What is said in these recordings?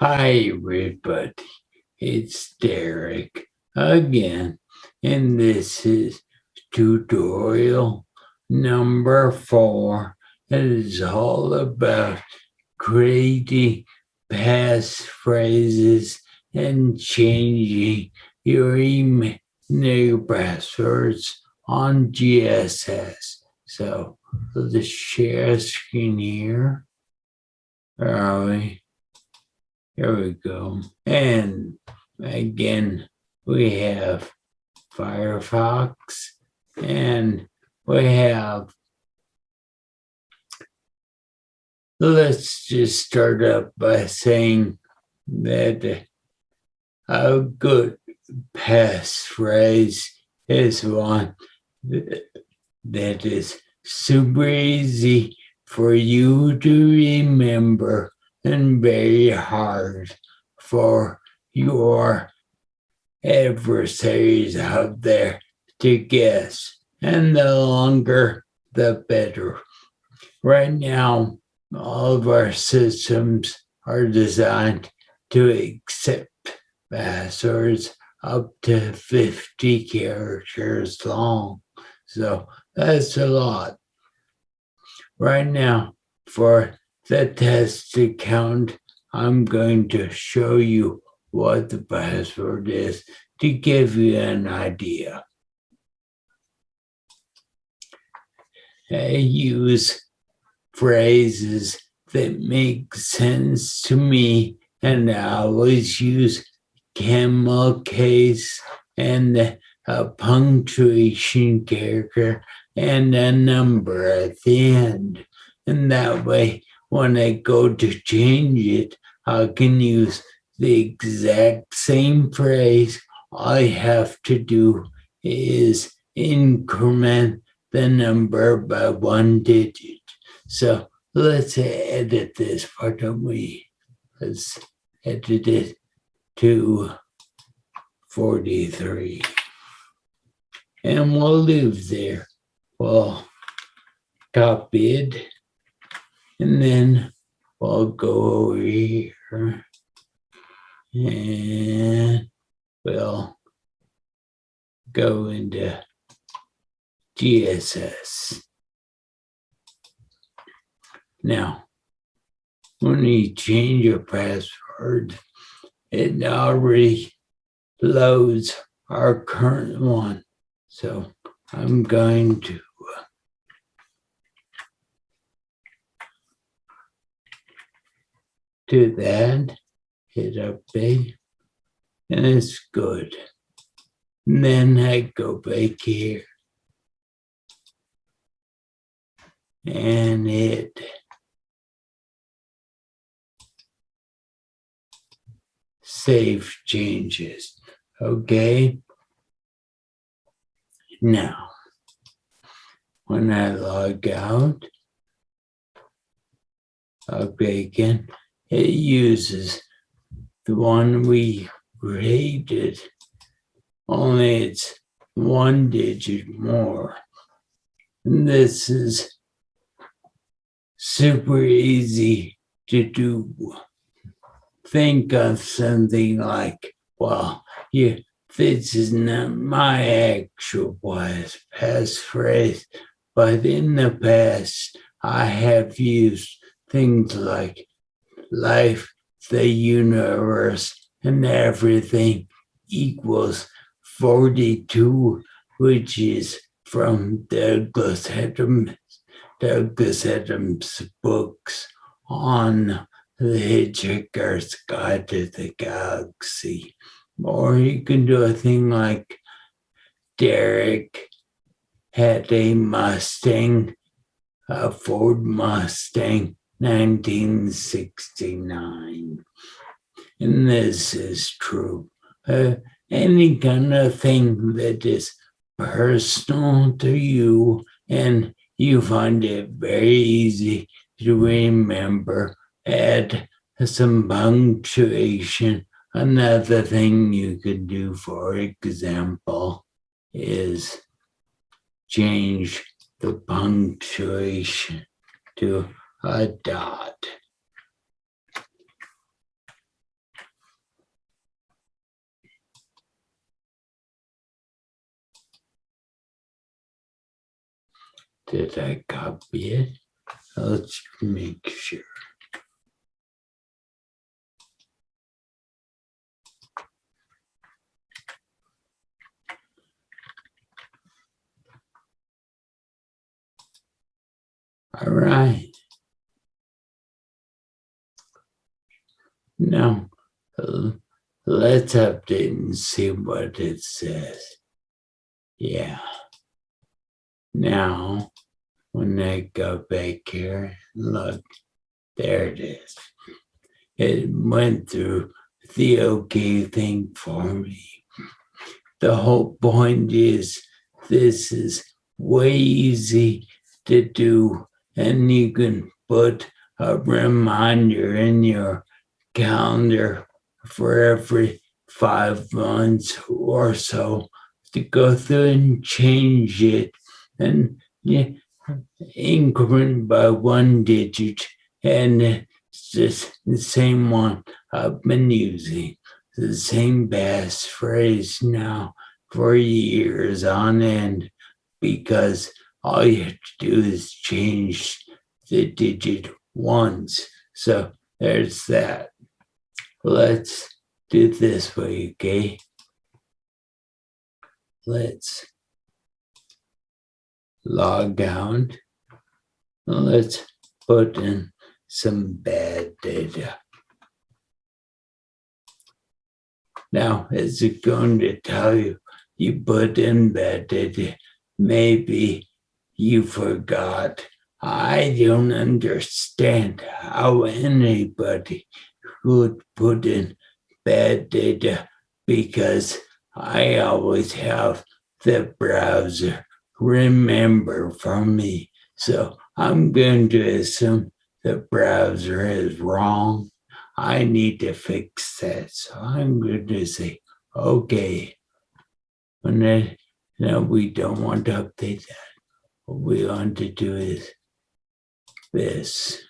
Hi everybody, it's Derek again, and this is tutorial number four. It is all about creating passphrases and changing your email passwords on GSS. So let's share screen here. We? Here we go. And again, we have Firefox and we have, let's just start up by saying that a good passphrase is one that is super easy for you to remember and very hard for your adversaries out there to guess. And the longer, the better. Right now, all of our systems are designed to accept passwords up to 50 characters long. So that's a lot. Right now, for the test account, I'm going to show you what the password is to give you an idea. I use phrases that make sense to me and I always use camel case and a punctuation character and a number at the end. And that way when I go to change it, I can use the exact same phrase. I have to do is increment the number by one digit. So let's edit this part, don't we? Let's edit it to 43. And we'll leave there. We'll copy it and then we'll go over here and we'll go into GSS. Now, when you change your password, it already loads our current one. So I'm going to do that, hit update, and it's good. And then I go back here and it save changes. Okay. Now, when I log out, okay again, it uses the one we created, only it's one digit more. And this is super easy to do. Think of something like, well, yeah, this is not my actual wise passphrase, but in the past, I have used things like life, the universe, and everything equals 42, which is from Douglas Adams, Douglas Adams' books on the Hitchhiker's Guide to the Galaxy. Or you can do a thing like Derek had a Mustang, a Ford Mustang, 1969. And this is true. Uh, any kind of thing that is personal to you and you find it very easy to remember, add some punctuation. Another thing you could do, for example, is change the punctuation to a dot. Did I copy it? Let's make sure. All right. Now, let's update and see what it says. Yeah. Now, when I go back here, look, there it is. It went through the okay thing for me. The whole point is this is way easy to do and you can put a reminder in your calendar for every five months or so to go through and change it and yeah, increment by one digit and it's just the same one I've been using the same passphrase now for years on end because all you have to do is change the digit once. So there's that. Let's do this way, okay? Let's log out. Let's put in some bad data. Now, is it going to tell you you put in bad data? Maybe you forgot. I don't understand how anybody would put in bad data because I always have the browser remember for me. So I'm going to assume the browser is wrong. I need to fix that. So I'm going to say, okay. And then, we don't want to update that what we want to do is this.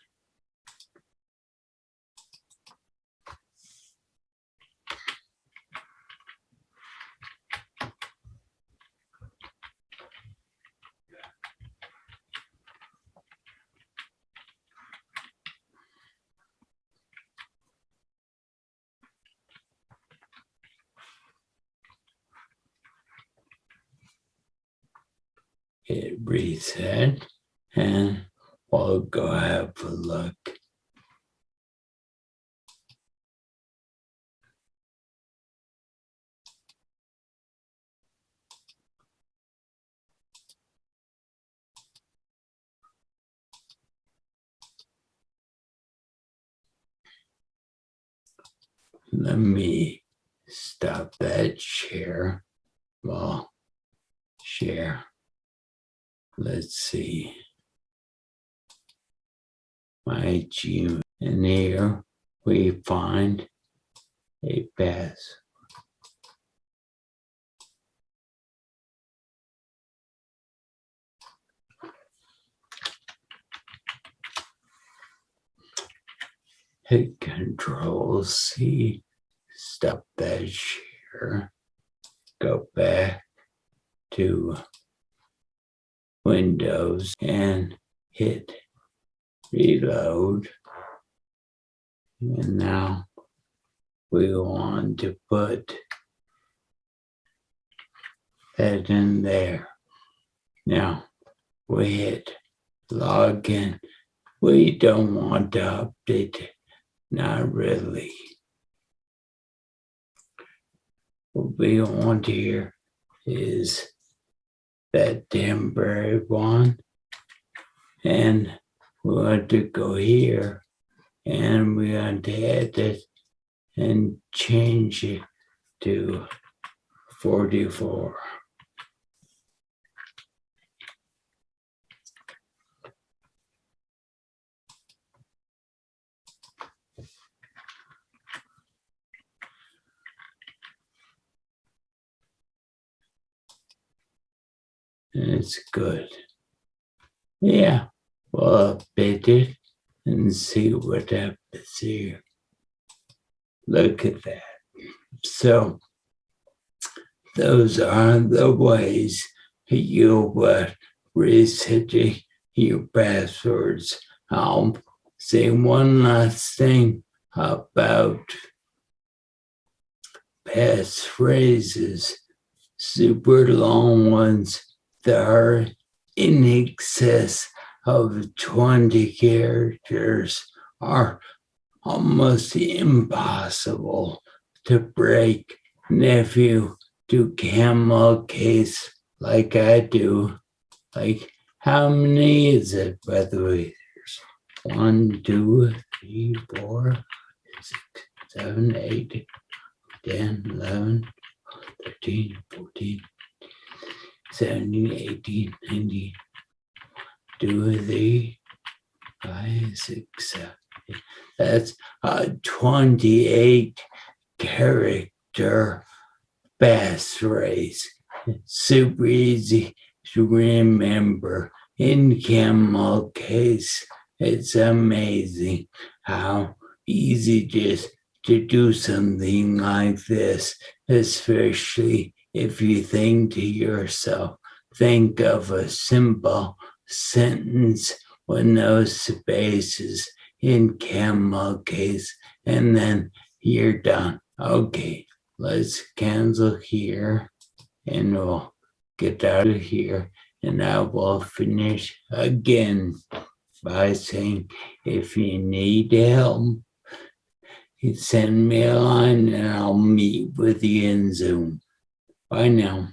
Hit reset and we'll go have a look. Let me stop that share. Well, share let's see, my Gmail. And here we find a pass. Hit Control C, stop that share, go back to Windows and hit reload. And now we want to put that in there. Now we hit login. We don't want to update not really. What we want here is that temporary one. And we want to go here and we want to add this and change it to 44. It's good. Yeah, we'll update it and see what happens here. Look at that. So those are the ways you would resetting your passwords. I'll say one last thing about passphrases, super long ones that are in excess of 20 characters are almost impossible to break. nephew do camel case like I do, like how many is it by the way? There's one, two, three, four, six, seven, eight, 10, 11, 13, 14, 17, 18, 19, 2, 3, 5, 6, 7. That's a 28 character passphrase. Super easy to remember. In camel case, it's amazing how easy just to do something like this, especially if you think to yourself, think of a simple sentence with no spaces in camel case, and then you're done. Okay, let's cancel here and we'll get out of here and I will finish again by saying if you need help you send me a line and I'll meet with you in Zoom. Bye now.